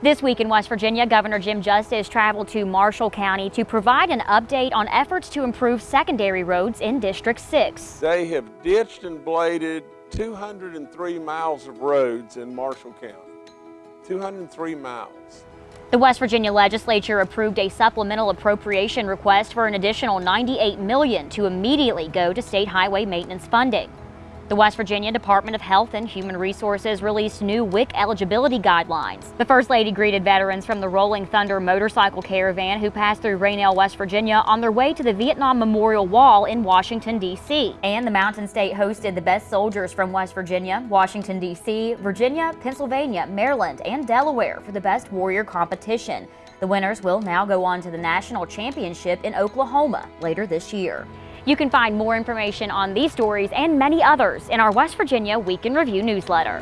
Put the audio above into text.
This week in West Virginia, Governor Jim Justice traveled to Marshall County to provide an update on efforts to improve secondary roads in District 6. They have ditched and bladed 203 miles of roads in Marshall County. 203 miles. The West Virginia legislature approved a supplemental appropriation request for an additional $98 million to immediately go to state highway maintenance funding. The West Virginia Department of Health and Human Resources released new WIC eligibility guidelines. The First Lady greeted veterans from the Rolling Thunder motorcycle caravan who passed through Rainelle, West Virginia on their way to the Vietnam Memorial Wall in Washington, D.C. And the Mountain State hosted the best soldiers from West Virginia, Washington, D.C., Virginia, Pennsylvania, Maryland, and Delaware for the best warrior competition. The winners will now go on to the national championship in Oklahoma later this year. You can find more information on these stories and many others in our West Virginia Week in Review newsletter.